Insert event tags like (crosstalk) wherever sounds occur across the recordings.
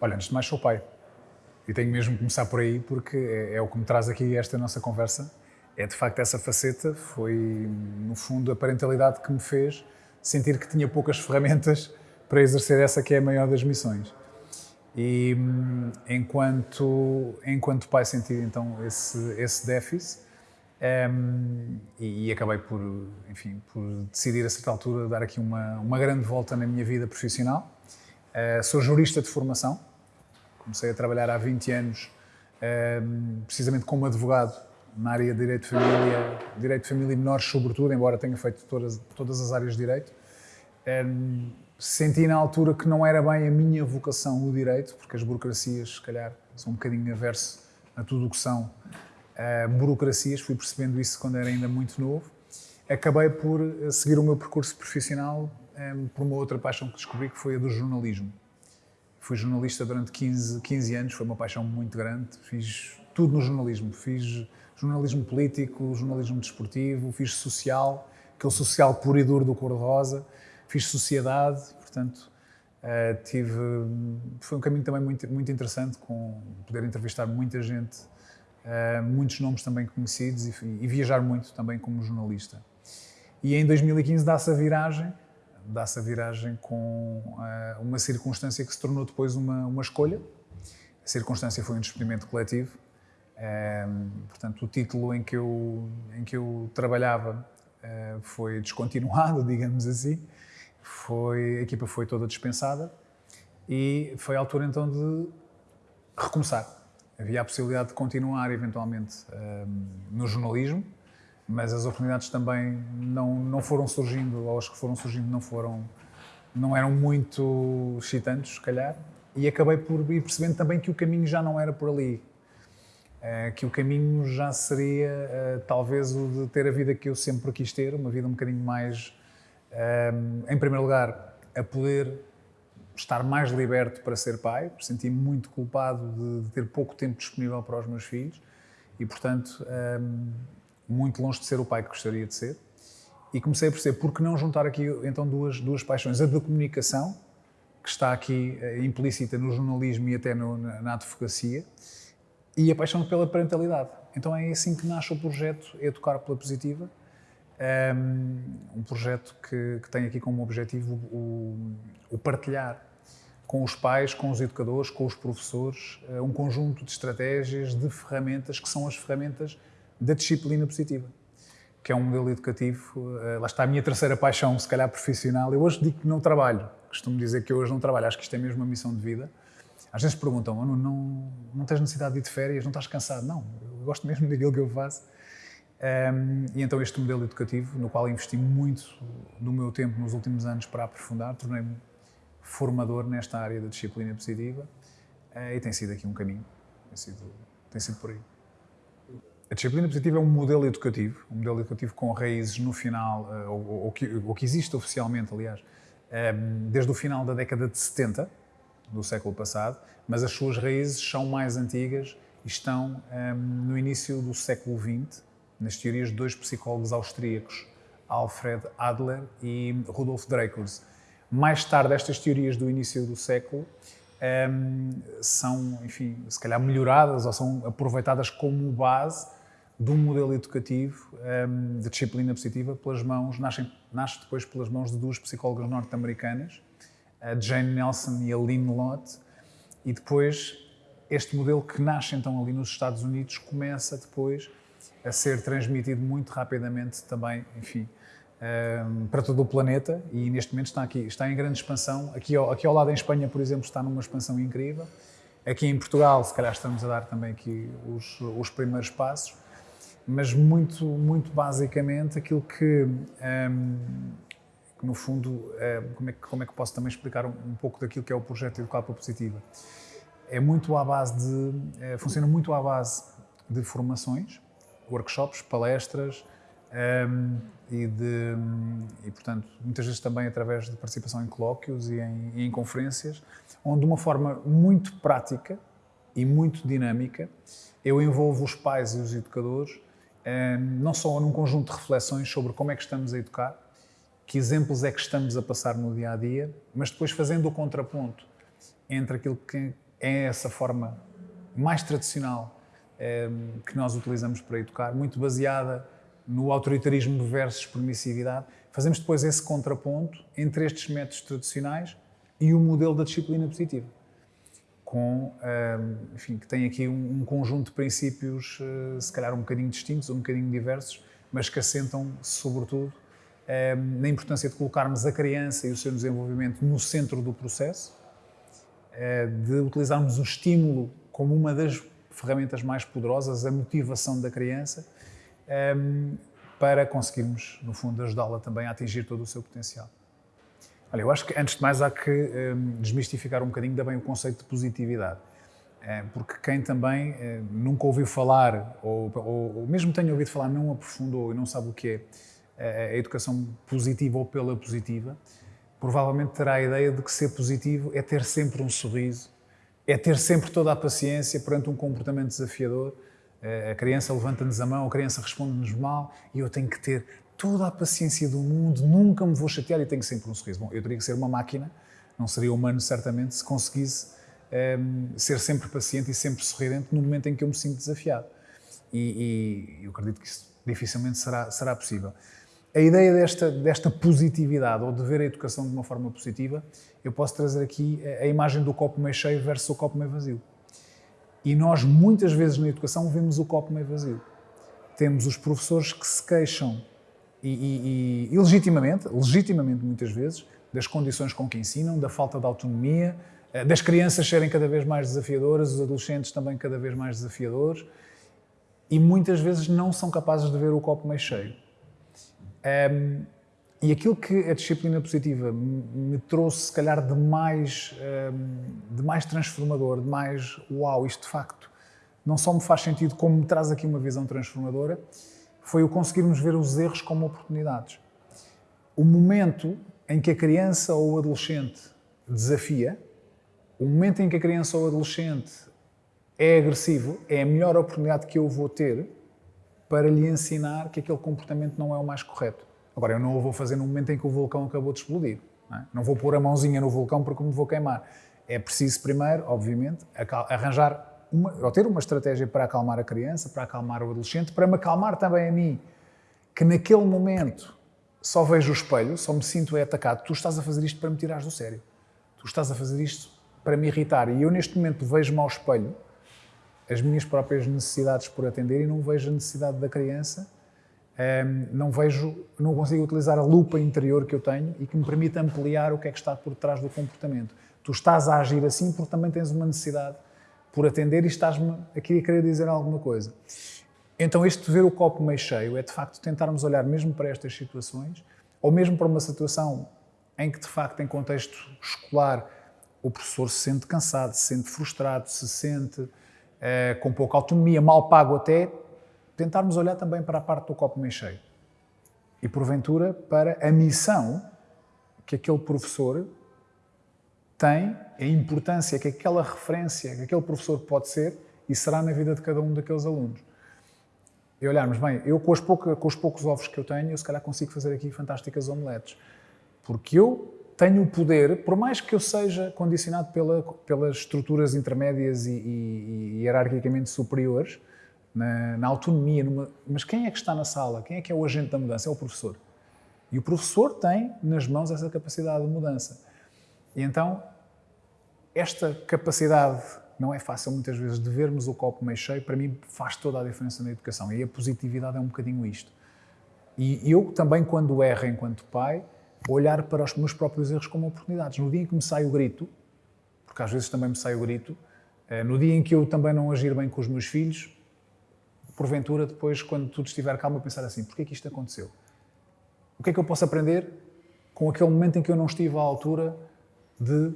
Olha, antes de mais sou pai. E tenho mesmo que começar por aí porque é, é o que me traz aqui esta nossa conversa. É de facto essa faceta, foi no fundo a parentalidade que me fez sentir que tinha poucas (laughs) ferramentas para exercer essa que é a maior das missões. E hum, enquanto, enquanto pai senti então esse, esse déficit um, e, acabei por, enfim, por decidir a certa altura dar aqui uma, uma grande volta na minha vida profissional. Uh, sou jurista de formação, comecei a trabalhar há 20 anos um, precisamente como advogado na área de Direito de Família, Direito de Família e Menores sobretudo, embora tenha feito todas, todas as áreas de Direito. Um, senti na altura que não era bem a minha vocação o direito, porque as burocracias, se calhar, são um bocadinho averso a tudo o que são uh, burocracias. Fui percebendo isso quando era ainda muito novo. Acabei por eh, seguir o meu percurso profissional eh, por uma outra paixão que descobri, que foi a do jornalismo. Fui jornalista durante 15, 15 anos, foi uma paixão muito grande. Fiz tudo no jornalismo. Fiz jornalismo político, jornalismo desportivo, fiz social, aquele social puro e duro do cor-de-rosa fiz sociedade, portanto, tive, foi um caminho também muito, muito interessante, com poder entrevistar muita gente, muitos nomes também conhecidos e, e, viajar muito também como jornalista. E em 2015 dá-se a viragem, dá-se a viragem com uh, uma circunstância que se tornou depois uma, uma escolha. A circunstância foi um despedimento coletivo. portanto, o título em que eu, em que eu trabalhava foi descontinuado, (laughs) digamos assim, foi, a equipa foi toda dispensada e foi a altura então de recomeçar. Havia a possibilidade de continuar eventualmente um, no jornalismo, mas as oportunidades também não, não foram surgindo, ou as que foram surgindo não foram, não eram muito excitantes, se calhar, e acabei por ir percebendo também que o caminho já não era por ali, uh, que o caminho já seria uh, talvez o de ter a vida que eu sempre quis ter, uma vida um bocadinho mais um, em primeiro lugar, a poder estar mais liberto para ser pai, senti-me muito culpado de, de, ter pouco tempo disponível para os meus filhos e, portanto, um, muito longe de ser o pai que gostaria de ser. E comecei a perceber por que não juntar aqui então duas, duas paixões: a da comunicação, que está aqui uh, implícita no jornalismo e até no, na, na advocacia, e a paixão pela parentalidade. Então é assim que nasce o projeto Educar pela Positiva, um projeto que, que, tem aqui como objetivo o, o, partilhar com os pais, com os educadores, com os professores, eh, um conjunto de estratégias, de ferramentas que são as ferramentas da disciplina positiva, que é um modelo educativo. Eh, lá está a minha terceira paixão, se calhar profissional. Eu hoje digo que não trabalho, costumo dizer que eu hoje não trabalho, acho que isto é mesmo uma missão de vida. Às vezes perguntam, não, não, não tens necessidade de ir de férias, não estás cansado? Não, eu gosto mesmo daquilo que eu faço um, e então este modelo educativo, no qual investi muito do meu tempo nos últimos anos para aprofundar, tornei-me formador nesta área da disciplina positiva uh, e tem sido aqui um caminho, tem sido, tem sido por aí. A disciplina positiva é um modelo educativo, um modelo educativo com raízes no final, uh, ou, ou, que, ou, que, existe oficialmente, aliás, um, desde o final da década de 70 do século passado, mas as suas raízes são mais antigas e estão no início do século XX, nas teorias de dois psicólogos austríacos, Alfred Adler e Rudolf Dreikurs. Mais tarde, estas teorias do início do século um, ehm, são, enfim, se calhar melhoradas ou são aproveitadas como base de um modelo educativo um, ehm, de disciplina positiva pelas mãos, nasce, nasce depois pelas mãos de duas psicólogas norte-americanas, a Jane Nelson e a Lynn Lott, e depois este modelo que nasce então ali nos Estados Unidos começa depois a ser transmitido muito rapidamente também, enfim, ehm, para todo o planeta e neste momento está aqui, está em grande expansão. Aqui ao, aqui ao lado em Espanha, por exemplo, está numa expansão incrível. Aqui em Portugal, se calhar estamos a dar também aqui os, os primeiros passos, mas muito, muito basicamente aquilo que, um, ehm, no fundo, um, ehm, como, é que, como é que posso também explicar um, um pouco daquilo que é o projeto Educar pela Positiva? É muito à base de, é, funciona muito à base de formações, workshops, palestras um, e, de, e, portanto, muitas vezes também através de participação em colóquios e em, e em conferências, onde de uma forma muito prática e muito dinâmica eu envolvo os pais e os educadores não só num conjunto de reflexões sobre como é que estamos a educar, que exemplos é que estamos a passar no dia a dia, mas depois fazendo o contraponto entre aquilo que é essa forma mais tradicional que nós utilizamos para educar, muito baseada no autoritarismo versus permissividade, fazemos depois esse contraponto entre estes métodos tradicionais e o modelo da disciplina positiva, com, ehm, enfim, que tem aqui um, conjunto de princípios, eh, se calhar um bocadinho distintos, um bocadinho diversos, mas que assentam, sobretudo, ehm, na importância de colocarmos a criança e o seu desenvolvimento no centro do processo, eh, de utilizarmos o estímulo como uma das ferramentas mais poderosas, a motivação da criança, para conseguirmos, no fundo, ajudá-la também a atingir todo o seu potencial. Olha, eu acho que, antes de mais, há que ehm, desmistificar um bocadinho também o conceito de positividade. Eh, porque quem também eh, nunca ouviu falar, ou, ou, ou, mesmo tenha ouvido falar, não aprofundou e não sabe o que é a educação positiva ou pela positiva, provavelmente terá a ideia de que ser positivo é ter sempre um sorriso, é ter sempre toda a paciência perante um comportamento desafiador. Eh, a criança levanta-nos a mão, a criança responde-nos mal e eu tenho que ter toda a paciência do mundo, nunca me vou chatear e tenho sempre um sorriso. Bom, eu teria que ser uma máquina, não seria humano certamente, se conseguisse um, ehm, ser sempre paciente e sempre sorridente no momento em que eu me sinto desafiado. E, e eu acredito que isso dificilmente será, será possível a ideia desta, desta positividade ou de ver a educação de uma forma positiva, eu posso trazer aqui a imagem do copo meio cheio versus o copo meio vazio. E nós, muitas vezes na educação, vemos o copo meio vazio. Temos os professores que se queixam, e, e, e, legitimamente, legitimamente muitas vezes, das condições com que ensinam, da falta de autonomia, eh, das crianças serem cada vez mais desafiadoras, os adolescentes também cada vez mais desafiadores, e muitas vezes não são capazes de ver o copo meio cheio um, e aquilo que a disciplina positiva me trouxe, se calhar, de mais, um, de mais transformador, de mais uau, isto de facto não só me faz sentido, como me traz aqui uma visão transformadora, foi o conseguirmos ver os erros como oportunidades. O momento em que a criança ou o adolescente desafia, o momento em que a criança ou o adolescente é agressivo, é a melhor oportunidade que eu vou ter para lhe ensinar que aquele comportamento não é o mais correto. Agora, eu não o vou fazer no momento em que o vulcão acabou de explodir. Não, é? não vou pôr a mãozinha no vulcão porque me vou queimar. É preciso primeiro, obviamente, arranjar uma, ou ter uma estratégia para acalmar a criança, para acalmar o adolescente, para me acalmar também a mim, que naquele momento só vejo o espelho, só me sinto é atacado. Tu estás a fazer isto para me tirares do sério. Tu estás a fazer isto para me irritar. E eu, neste momento, vejo-me ao espelho as minhas próprias necessidades por atender e não vejo a necessidade da criança, não vejo, não consigo utilizar a lupa interior que eu tenho e que me permite ampliar o que é que está por trás do comportamento. Tu estás a agir assim porque também tens uma necessidade por atender e estás-me aqui a querer dizer alguma coisa. Então, este ver o copo meio cheio é de facto tentarmos olhar mesmo para estas situações, ou mesmo para uma situação em que de facto, em contexto escolar, o professor se sente cansado, se sente frustrado, se sente eh, com pouca autonomia, mal pago até, tentarmos olhar também para a parte do copo meio cheio. E, porventura, para a missão que aquele professor tem, a importância que aquela referência, que aquele professor pode ser e será na vida de cada um daqueles alunos. E olharmos, bem, eu com os, poucos, com os poucos ovos que eu tenho, eu se calhar consigo fazer aqui fantásticas omeletes. Porque eu tenho o poder, por mais que eu seja condicionado pela, pelas estruturas intermédias e, e, e hierarquicamente superiores, na, na autonomia, numa, mas quem é que está na sala? Quem é que é o agente da mudança? É o professor. E o professor tem nas mãos essa capacidade de mudança. E então, esta capacidade não é fácil muitas vezes de vermos o copo meio cheio, para mim faz toda a diferença na educação. E a positividade é um bocadinho isto. E eu também, quando erro enquanto pai, olhar para os meus próprios erros como oportunidades. No dia em que me sai o grito, porque às vezes também me sai o grito, eh, no dia em que eu também não agir bem com os meus filhos, porventura, depois, quando tudo estiver calmo, pensar assim: porquê é que isto aconteceu? O que é que eu posso aprender com aquele momento em que eu não estive à altura de,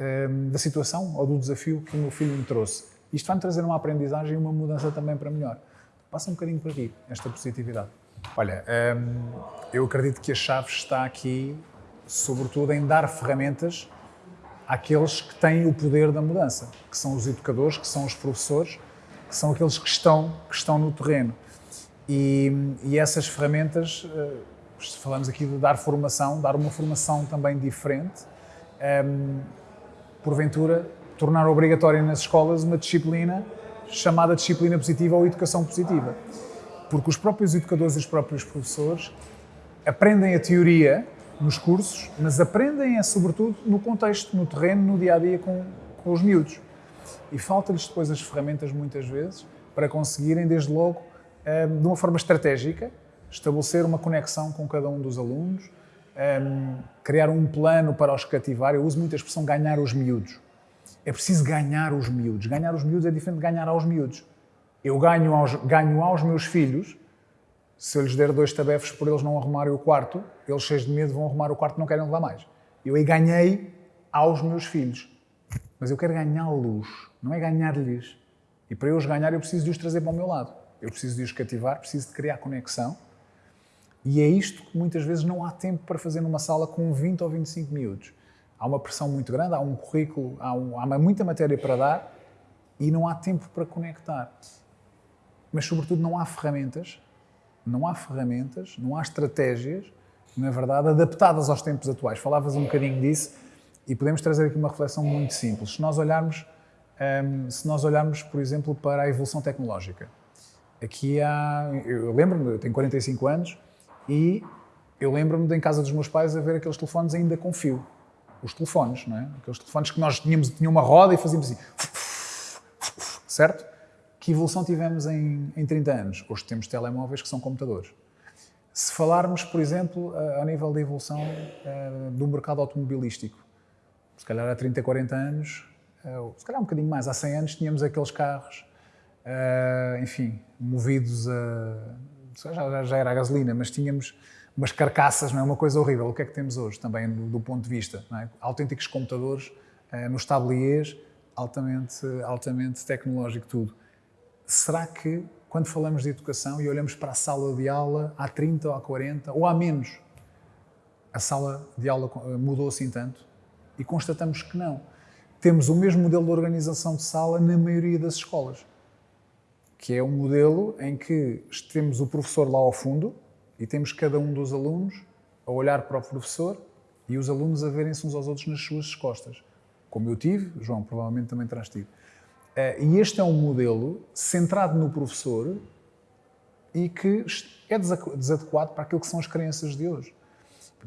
ehm, da situação ou do desafio que o meu filho me trouxe? Isto vai-me trazer uma aprendizagem e uma mudança também para melhor. Passa um bocadinho por aqui, esta positividade. Olha, hum, eu acredito que a chave está aqui, sobretudo, em dar ferramentas àqueles que têm o poder da mudança, que são os educadores, que são os professores, que são aqueles que estão, que estão no terreno. E, e essas ferramentas uh, falamos aqui de dar formação, dar uma formação também diferente, um, porventura tornar obrigatória nas escolas uma disciplina chamada disciplina positiva ou educação positiva. Porque os próprios educadores e os próprios professores aprendem a teoria nos cursos, mas aprendem é sobretudo no contexto, no terreno, no dia a dia com, com os miúdos. E falta-lhes depois as ferramentas, muitas vezes, para conseguirem, desde logo, um, de uma forma estratégica, estabelecer uma conexão com cada um dos alunos, um, criar um plano para os cativar. Eu uso muito a expressão ganhar os miúdos. É preciso ganhar os miúdos. Ganhar os miúdos é diferente de ganhar aos miúdos. Eu ganho aos, ganho aos meus filhos se eu lhes der dois tabefes por eles não arrumarem o quarto, eles cheios de medo vão arrumar o quarto e não querem levar mais. Eu aí ganhei aos meus filhos. Mas eu quero ganhá-los, não é ganhar-lhes. E para eu os ganhar, eu preciso de os trazer para o meu lado. Eu preciso de os cativar, preciso de criar conexão. E é isto que muitas vezes não há tempo para fazer numa sala com 20 ou 25 miúdos. Há uma pressão muito grande, há um currículo, há, um, há muita matéria para dar e não há tempo para conectar. Mas, sobretudo, não há ferramentas não há ferramentas, não há estratégias, na verdade, adaptadas aos tempos atuais. Falavas um bocadinho disso e podemos trazer aqui uma reflexão muito simples. Se nós olharmos, um, se nós olharmos, por exemplo, para a evolução tecnológica, aqui há, eu lembro-me, eu tenho 45 anos e eu lembro-me de em casa dos meus pais a ver aqueles telefones ainda com fio. Os telefones, não é? Aqueles telefones que nós tínhamos, tinha uma roda e fazíamos assim, certo? Que evolução tivemos em, em 30 anos? Hoje temos telemóveis que são computadores. Se falarmos, por exemplo, ao nível da evolução uh, do mercado automobilístico, se calhar há 30, 40 anos, uh, se calhar um bocadinho mais, há 100 anos tínhamos aqueles carros, uh, enfim, movidos a... Já, já, era a gasolina, mas tínhamos umas carcaças, não é? Uma coisa horrível. O que é que temos hoje também do, ponto de vista? É? Autênticos computadores nos tabliers, altamente, altamente tecnológico tudo será que, quando falamos de educação e olhamos para a sala de aula há 30 ou há 40 ou há menos, a sala de aula mudou assim tanto? E constatamos que não. Temos o mesmo modelo de organização de sala na maioria das escolas, que é um modelo em que temos o professor lá ao fundo e temos cada um dos alunos a olhar para o professor e os alunos a verem-se uns aos outros nas suas costas. Como eu tive, João provavelmente também terás tido. Eh, e este é um modelo centrado no professor e que é desadequado para aquilo que são as crianças de hoje.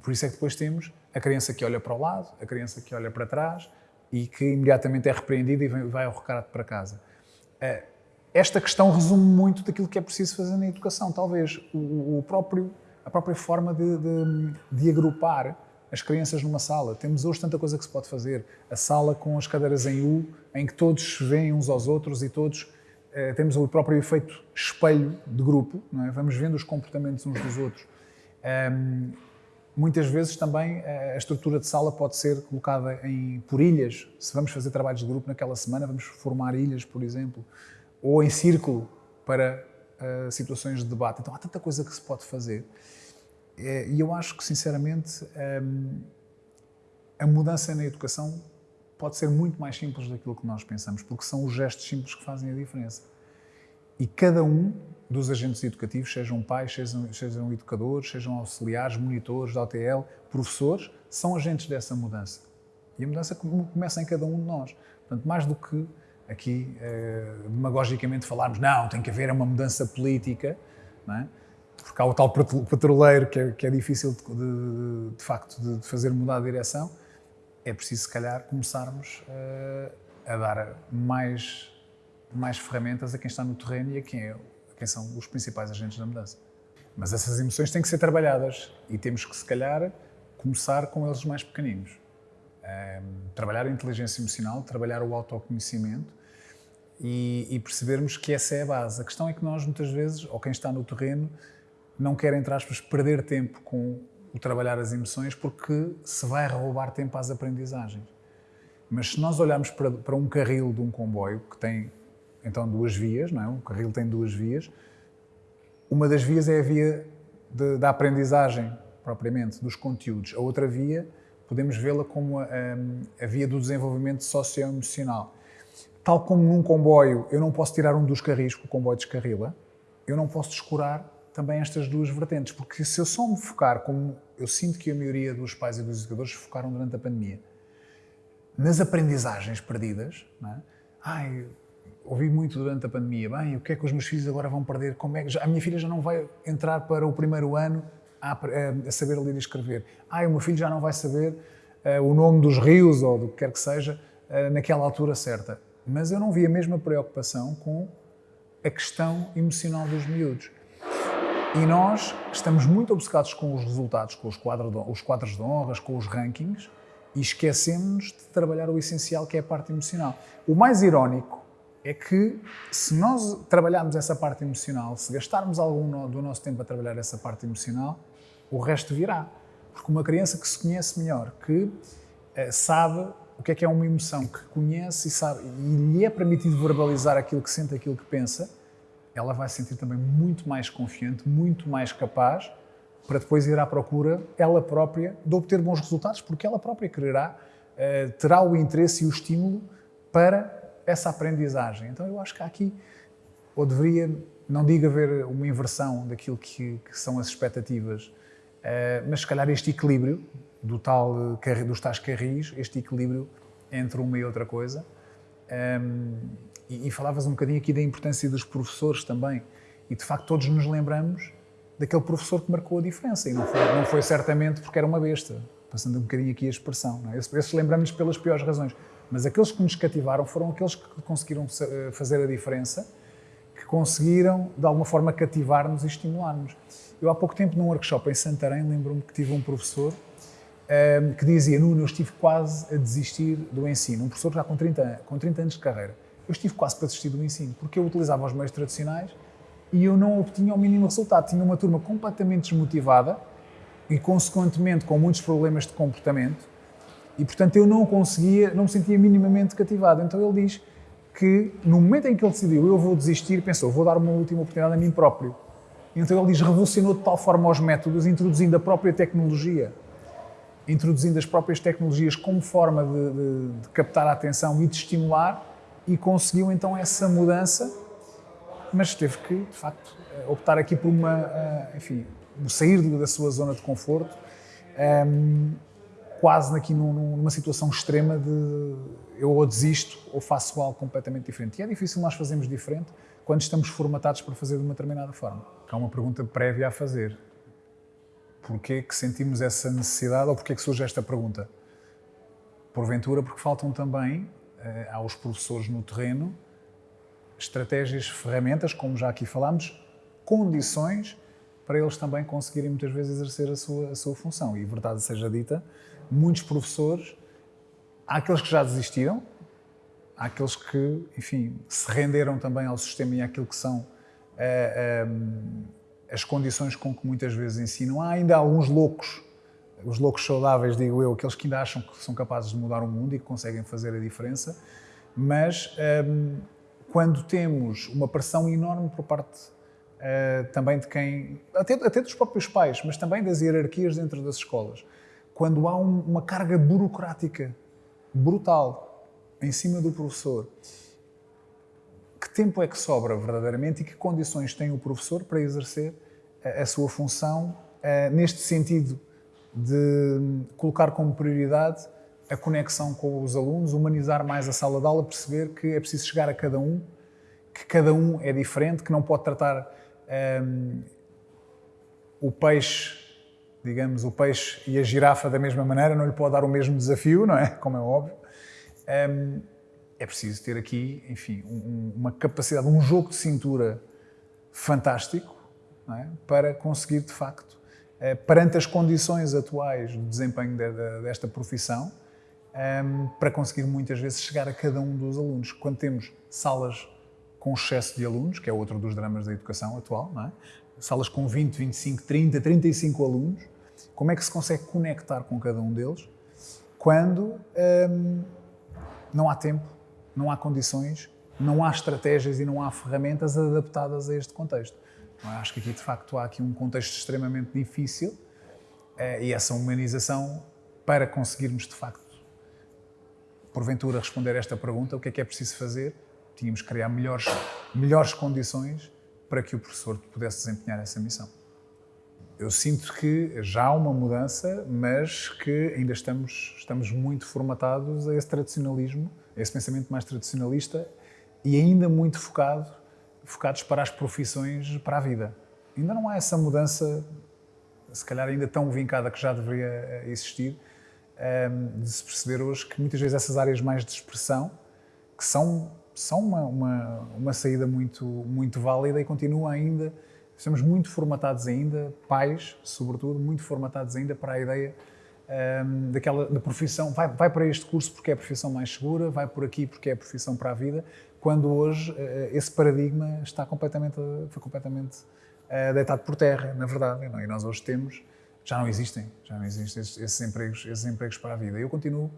Por isso é que depois temos a criança que olha para o lado, a criança que olha para trás e que imediatamente é repreendida e vai ao recado para casa. Eh, esta questão resume muito daquilo que é preciso fazer na educação. Talvez o próprio, a própria forma de, de, de agrupar as crianças numa sala. Temos hoje tanta coisa que se pode fazer. A sala com as cadeiras em U, em que todos veem uns aos outros e todos eh, temos o próprio efeito espelho de grupo, é? vamos vendo os comportamentos uns dos outros. Um, muitas vezes também eh, a estrutura de sala pode ser colocada em, por ilhas. Se vamos fazer trabalhos de grupo naquela semana, vamos formar ilhas, por exemplo, ou em círculo para uh, situações de debate. Então há tanta coisa que se pode fazer. É, e eu acho que, sinceramente, hum, a mudança na educação pode ser muito mais simples daquilo que nós pensamos, porque são os gestos simples que fazem a diferença. E cada um dos agentes educativos, sejam pais, sejam, sejam educadores, sejam auxiliares, monitores da OTL, professores, são agentes dessa mudança. E a mudança começa em cada um de nós. Portanto, mais do que aqui, eh, demagogicamente, falarmos, não, tem que haver uma mudança política, não é? porque há o tal patroleiro que é, que é difícil de, de, de facto de, de, fazer mudar a direção, é preciso se calhar começarmos uh, a dar mais, mais ferramentas a quem está no terreno e a quem, é, quem são os principais agentes da mudança. Mas essas emoções têm que ser trabalhadas e temos que se calhar começar com eles mais pequeninos. Um, trabalhar a inteligência emocional, trabalhar o autoconhecimento e, e percebermos que essa é a base. A questão é que nós muitas vezes, ou quem está no terreno, não quer, entre aspas, perder tempo com o trabalhar as emoções porque se vai roubar tempo às aprendizagens. Mas se nós olharmos para, para um carril de um comboio que tem então duas vias, não é? Um carril tem duas vias. Uma das vias é a via de, da aprendizagem propriamente dos conteúdos. A outra via podemos vê-la como a, a, via do desenvolvimento socioemocional. Tal como num comboio eu não posso tirar um dos carris que o comboio descarrila, eu não posso descurar também estas duas vertentes, porque se eu só me focar, como eu sinto que a maioria dos pais e dos educadores focaram durante a pandemia, nas aprendizagens perdidas, não é? Ai, ouvi muito durante a pandemia, bem, o que é que os meus filhos agora vão perder? Como é que já, a minha filha já não vai entrar para o primeiro ano a, a, a saber ler e escrever. Ai, o meu filho já não vai saber uh, o nome dos rios ou do que quer que seja uh, naquela altura certa. Mas eu não vi a mesma preocupação com a questão emocional dos miúdos. E nós estamos muito obcecados com os resultados, com os quadros de, os quadros de honras, com os rankings, e esquecemos de trabalhar o essencial, que é a parte emocional. O mais irónico é que se nós trabalharmos essa parte emocional, se gastarmos algum do nosso tempo a trabalhar essa parte emocional, o resto virá. Porque uma criança que se conhece melhor, que eh, sabe o que é que é uma emoção, que conhece e sabe, e lhe é permitido verbalizar aquilo que sente, aquilo que pensa, ela vai se sentir também muito mais confiante, muito mais capaz para depois ir à procura, ela própria, de obter bons resultados, porque ela própria quererá, eh, terá o interesse e o estímulo para essa aprendizagem. Então eu acho que há aqui, ou deveria, não digo haver uma inversão daquilo que, que são as expectativas, uh, mas se calhar este equilíbrio do tal, dos tais carris, este equilíbrio entre uma e outra coisa. Ehm, e, e falavas um bocadinho aqui da importância dos professores também. E de facto todos nos lembramos daquele professor que marcou a diferença. E não foi, não foi certamente porque era uma besta, passando um bocadinho aqui a expressão. Não é? Esses lembramos pelas piores razões. Mas aqueles que nos cativaram foram aqueles que conseguiram eh, fazer a diferença, que conseguiram, de alguma forma, cativar-nos e estimular-nos. Eu, há pouco tempo, num workshop em Santarém, lembro-me que tive um professor um, ehm, que dizia: Nuno, eu estive quase a desistir do ensino. Um professor já com 30, com 30 anos de carreira. Eu estive quase para desistir do ensino, porque eu utilizava os meios tradicionais e eu não obtinha o mínimo resultado. Tinha uma turma completamente desmotivada e, consequentemente, com muitos problemas de comportamento e, portanto, eu não conseguia, não me sentia minimamente cativado. Então ele diz que, no momento em que ele decidiu, eu vou desistir, pensou, vou dar uma última oportunidade a mim próprio. Então ele diz, revolucionou de tal forma os métodos, introduzindo a própria tecnologia, introduzindo as próprias tecnologias como forma de, de, de captar a atenção e de estimular, e conseguiu então essa mudança, mas teve que, de facto, optar aqui por uma, eh, enfim, sair da sua zona de conforto. Um, quase aqui numa situação extrema de eu ou desisto ou faço algo completamente diferente. E é difícil nós fazermos diferente quando estamos formatados para fazer de uma determinada forma. Há uma pergunta prévia a fazer. Porquê que sentimos essa necessidade ou porquê que surge esta pergunta? Porventura, porque faltam também eh, aos professores no terreno estratégias, ferramentas, como já aqui falámos, condições para eles também conseguirem muitas vezes exercer a sua, a sua função. E verdade seja dita, muitos professores, há aqueles que já desistiram, há aqueles que, enfim, se renderam também ao sistema e àquilo que são uh, uh, as condições com que muitas vezes ensinam. Há ainda alguns loucos, os loucos saudáveis, digo eu, aqueles que ainda acham que são capazes de mudar o mundo e que conseguem fazer a diferença, mas um, quando temos uma pressão enorme por parte também de quem, até, até dos próprios pais, mas também das hierarquias dentro das escolas, quando há um, uma carga burocrática brutal em cima do professor, que tempo é que sobra verdadeiramente e que condições tem o professor para exercer a, a sua função uh, neste sentido de colocar como prioridade a conexão com os alunos, humanizar mais a sala de aula, perceber que é preciso chegar a cada um, que cada um é diferente, que não pode tratar um, ehm, o peixe digamos, o peixe e a girafa da mesma maneira, não lhe pode dar o mesmo desafio, não é? (laughs) Como é óbvio. Um, é preciso ter aqui, enfim, um, uma capacidade, um jogo de cintura fantástico é? para conseguir, de facto, uh, perante as condições atuais do desempenho de, de, desta profissão, um, para conseguir muitas vezes chegar a cada um dos alunos. Quando temos salas com excesso de alunos, que é outro dos dramas da educação atual, é? salas com 20, 25, 30, 35 alunos, como é que se consegue conectar com cada um deles quando hum, não há tempo, não há condições, não há estratégias e não há ferramentas adaptadas a este contexto? Eu acho que aqui, de facto, há aqui um contexto extremamente difícil eh, e essa humanização, para conseguirmos, de facto, porventura responder a esta pergunta, o que é que é preciso fazer? Tínhamos que criar melhores, melhores condições para que o professor pudesse desempenhar essa missão. Eu sinto que já há uma mudança, mas que ainda estamos, estamos muito formatados a esse tradicionalismo, a esse pensamento mais tradicionalista e ainda muito focado, focados para as profissões, para a vida. Ainda não há essa mudança, se calhar ainda tão vincada que já deveria eh, existir, ehm, de se perceber hoje que muitas vezes essas áreas mais de expressão, que são, são uma, uma, uma saída muito, muito válida e continua ainda, estamos muito formatados ainda, pais, sobretudo, muito formatados ainda para a ideia um, ehm, daquela da profissão, vai, vai para este curso porque é a profissão mais segura, vai por aqui porque é a profissão para a vida, quando hoje uh, esse paradigma está completamente, foi completamente uh, deitado por terra, na verdade, não? e nós hoje temos, já não existem, já não existem esses, esses, empregos, esses empregos para a vida. Eu continuo,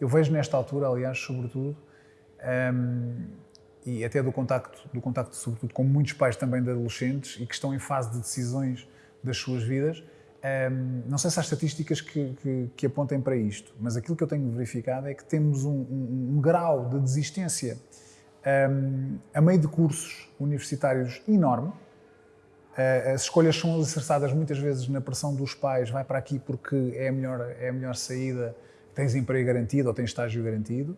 eu vejo nesta altura, aliás, sobretudo, um, ehm, e até do contacto, do contacto sobretudo com muitos pais também de adolescentes e que estão em fase de decisões das suas vidas, um, não sei se há estatísticas que, que, que, apontem para isto, mas aquilo que eu tenho verificado é que temos um, um, um grau de desistência a meio de cursos universitários enorme. Uh, as escolhas são alicerçadas muitas vezes na pressão dos pais, vai para aqui porque é a melhor, é a melhor saída, tens emprego garantido ou tens estágio garantido.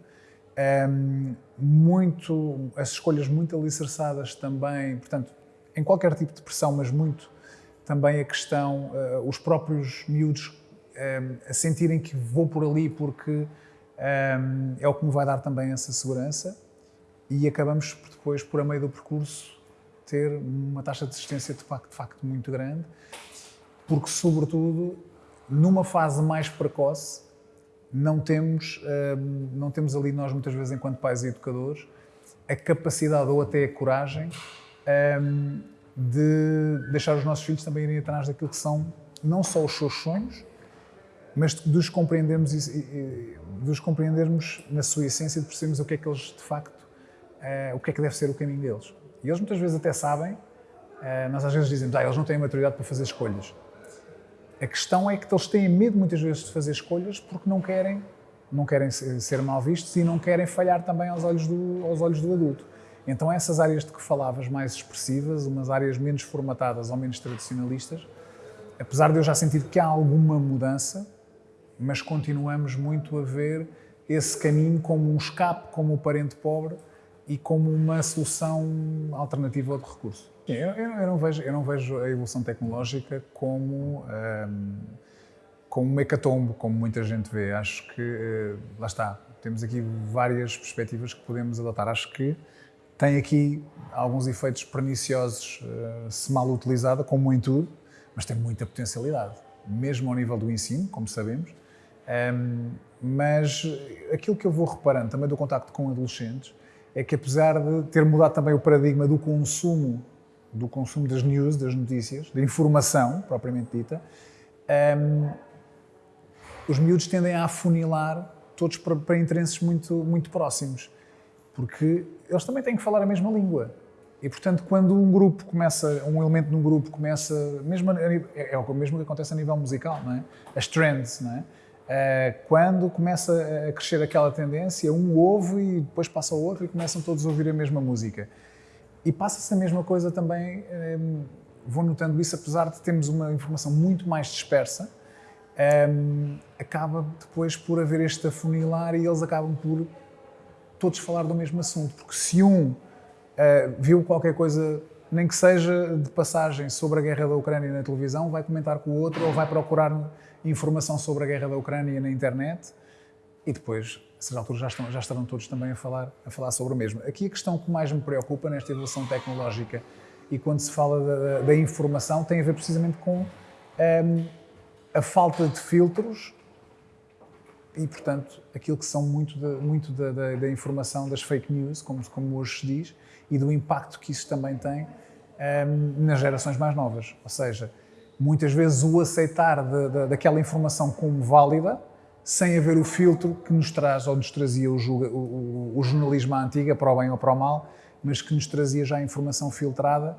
Muito, as escolhas muito alicerçadas também, portanto, em qualquer tipo de pressão, mas muito também a questão, uh, os próprios miúdos a sentirem que vou por ali porque é o que me vai dar também essa segurança e acabamos depois, por a meio do percurso, ter uma taxa de desistência de facto, de facto muito grande, porque, sobretudo, numa fase mais precoce, não temos, não temos ali nós, muitas vezes, enquanto pais e educadores, a capacidade ou até a coragem de deixar os nossos filhos também irem atrás daquilo que são não só os seus sonhos, mas de os compreendermos, de os compreendermos na sua essência, de percebermos o que é que eles de facto, uh, o que é que deve ser o caminho deles. E eles muitas vezes até sabem, nós às vezes dizemos, ah, eles não têm maturidade para fazer escolhas. A questão é que eles têm medo muitas vezes de fazer escolhas porque não querem, não querem ser mal vistos e não querem falhar também aos olhos do, aos olhos do adulto. Então essas áreas de que falavas mais expressivas, umas áreas menos formatadas ou menos tradicionalistas, apesar de eu já sentir que há alguma mudança, mas continuamos muito a ver esse caminho como um escape, como o parente pobre e como uma solução alternativa ou de recurso. Eu, eu, eu, não vejo, eu não vejo a evolução tecnológica como, um, como um hecatombe, como muita gente vê. Acho que, uh, lá está, temos aqui várias perspectivas que podemos adotar. Acho que tem aqui alguns efeitos perniciosos uh, se mal utilizada, como em tudo, mas tem muita potencialidade, mesmo ao nível do ensino, como sabemos. Um, mas aquilo que eu vou reparando também do contacto com adolescentes é que apesar de ter mudado também o paradigma do consumo, do consumo das news, das notícias, da informação propriamente dita, um, os miúdos tendem a afunilar todos para, para interesses muito, muito próximos porque eles também têm que falar a mesma língua. E, portanto, quando um grupo começa, um elemento de um grupo começa, mesmo é, é o mesmo que acontece a nível musical, não é? As trends, não é? Uh, quando começa a crescer aquela tendência, um ouve e depois passa o outro e começam todos a ouvir a mesma música. E passa-se a mesma coisa também, um, vou notando isso, apesar de termos uma informação muito mais dispersa, um, acaba depois por haver este afunilar e eles acabam por todos falar do mesmo assunto, porque se um uh, viu qualquer coisa, nem que seja de passagem sobre a guerra da Ucrânia na televisão, vai comentar com o outro ou vai procurar informação sobre a guerra da Ucrânia na internet e depois, certa altura, já, estão, já estarão todos também a falar, a falar sobre o mesmo. Aqui a questão que mais me preocupa nesta evolução tecnológica e quando se fala da, da informação tem a ver precisamente com um, ehm, a falta de filtros e, portanto, aquilo que são muito da, muito da, da, da, informação das fake news, como, como hoje se diz, e do impacto que isso também tem um, ehm, nas gerações mais novas. Ou seja, muitas vezes o aceitar de, de, daquela informação como válida, sem haver o filtro que nos traz, ou nos trazia o, o, o, jornalismo à antiga, para o bem ou para o mal, mas que nos trazia já a informação filtrada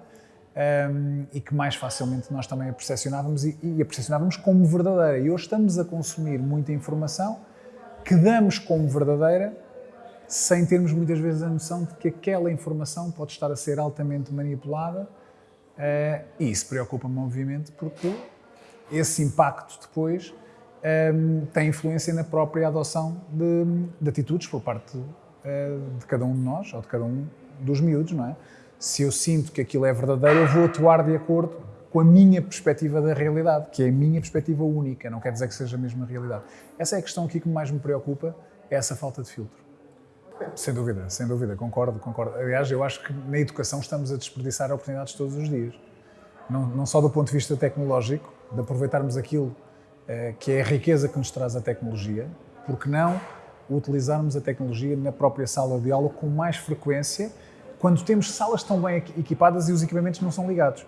um, e que mais facilmente nós também a percepcionávamos e, e a percepcionávamos como verdadeira. E hoje estamos a consumir muita informação que damos como verdadeira sem termos muitas vezes a noção de que aquela informação pode estar a ser altamente manipulada Uh, e isso preocupa-me, obviamente, porque esse impacto depois um, tem influência na própria adoção de, de atitudes por parte uh, de cada um de nós, ou de cada um dos miúdos, não é? Se eu sinto que aquilo é verdadeiro, eu vou atuar de acordo com a minha perspectiva da realidade, que é a minha perspectiva única, não quer dizer que seja a mesma realidade. Essa é a questão aqui que mais me preocupa, é essa falta de filtro. Sem dúvida, sem dúvida, concordo, concordo. Aliás, eu acho que na educação estamos a desperdiçar oportunidades todos os dias. Não, não só do ponto de vista tecnológico, de aproveitarmos aquilo eh, que é a riqueza que nos traz a tecnologia, porque não utilizarmos a tecnologia na própria sala de aula com mais frequência, quando temos salas tão bem equipadas e os equipamentos não são ligados.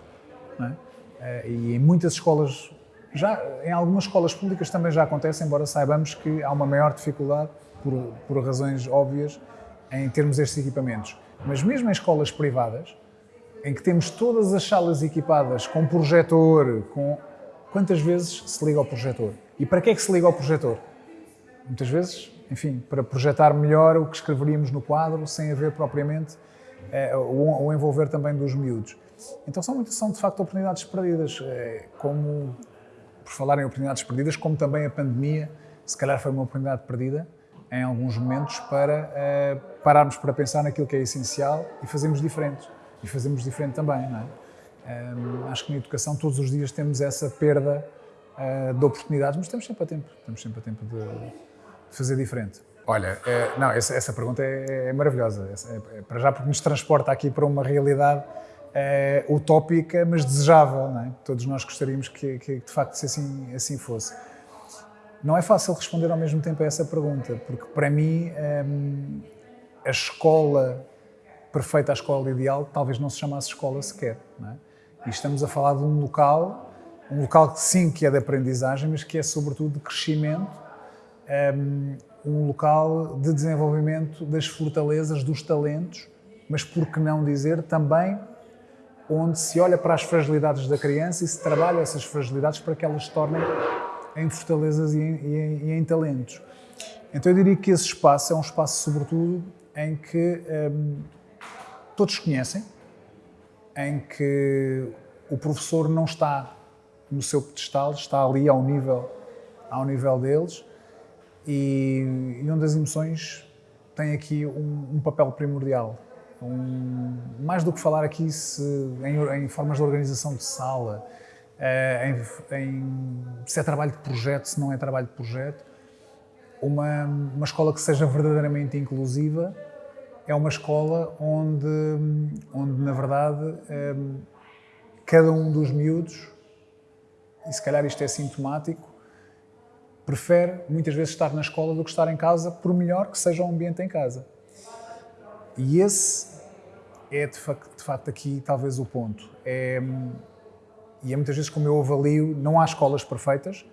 Não é? Eh, e em muitas escolas, já em algumas escolas públicas também já acontece, embora saibamos que há uma maior dificuldade, por, por razões óbvias, em termos estes equipamentos. Mas mesmo em escolas privadas, em que temos todas as salas equipadas com projetor, com quantas vezes se liga ao projetor? E para que é que se liga ao projetor? Muitas vezes, enfim, para projetar melhor o que escreveríamos no quadro, sem haver propriamente é, o, o envolver também dos miúdos. Então são, são de facto oportunidades perdidas, é, como, por falar em oportunidades perdidas, como também a pandemia, se calhar foi uma oportunidade perdida em alguns momentos para é, pararmos para pensar naquilo que é essencial e fazermos diferente. E fazemos diferente também, não é? Acho que na educação todos os dias temos essa perda uh, de oportunidades, mas estamos sempre a tempo, estamos sempre a tempo de fazer diferente. Olha, é, não, essa, essa pergunta é, é maravilhosa, é, é, para já porque nos transporta aqui para uma realidade é, utópica, mas desejável, é? Todos nós gostaríamos que, que de facto assim, assim fosse. Não é fácil responder ao mesmo tempo a essa pergunta, porque para mim a escola perfeita, a escola ideal, talvez não se chamasse escola sequer, não é? E estamos a falar de um local, um local que sim que é de aprendizagem, mas que é sobretudo de crescimento, ehm, um local de desenvolvimento das fortalezas, dos talentos, mas por que não dizer também onde se olha para as fragilidades da criança e se trabalha essas fragilidades para que elas se tornem em fortalezas e em, e em, e em talentos. Então eu diria que esse espaço é um espaço, sobretudo, em que ehm, todos conhecem, em que o professor não está no seu pedestal, está ali ao nível, ao nível deles e, e onde as emoções têm aqui um, um papel primordial. Um, mais do que falar aqui se, em, em, formas de organização de sala, eh, em, em, se é trabalho de projeto, se não é trabalho de projeto, uma, uma escola que seja verdadeiramente inclusiva é uma escola onde, onde na verdade, ehm, cada um dos miúdos, e se calhar isto é sintomático, prefere muitas vezes estar na escola do que estar em casa, por melhor que seja o ambiente em casa. E esse é de facto, de facto aqui talvez o ponto. É, e é muitas vezes como eu avalio, não há escolas perfeitas,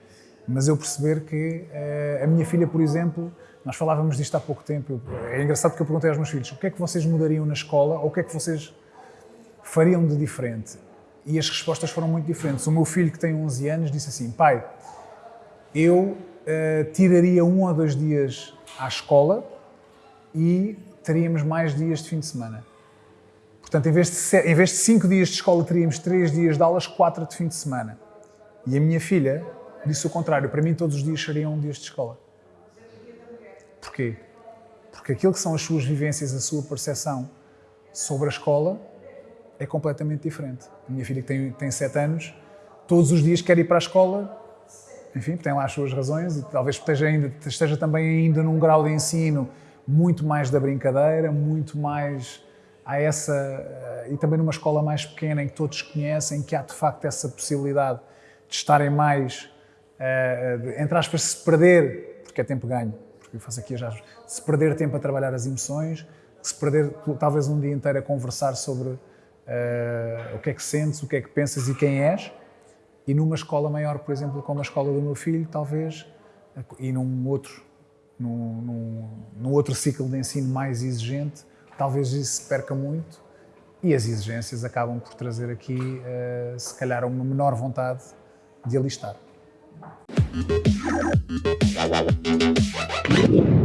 mas eu perceber que eh, a minha filha, por exemplo, nós falávamos disto há pouco tempo. É engraçado que eu perguntei aos meus filhos o que é que vocês mudariam na escola ou o que é que vocês fariam de diferente. E as respostas foram muito diferentes. O meu filho, que tem 11 anos, disse assim: Pai, eu uh, tiraria um ou dois dias à escola e teríamos mais dias de fim de semana. Portanto, em vez de, em vez de cinco dias de escola, teríamos três dias de aulas, quatro de fim de semana. E a minha filha disse o contrário: para mim, todos os dias seriam dias de escola. Porquê? Porque aquilo que são as suas vivências, a sua percepção sobre a escola é completamente diferente. A minha filha, que tem, tem sete anos, todos os dias quer ir para a escola, enfim, tem lá as suas razões e talvez esteja, ainda, esteja também ainda num grau de ensino muito mais da brincadeira, muito mais a essa. Eh, e também numa escola mais pequena em que todos conhecem, que há de facto essa possibilidade de estarem mais, uh, entre aspas, se perder, porque é tempo ganho, eu faço aqui já, se perder tempo a trabalhar as emoções, se perder talvez um dia inteiro a conversar sobre uh, o que é que sentes, o que é que pensas e quem és, e numa escola maior, por exemplo, como a escola do meu filho, talvez, e num outro, num, num, num outro ciclo de ensino mais exigente, talvez isso se perca muito e as exigências acabam por trazer aqui, uh, se calhar, uma menor vontade de alistar. Thank you.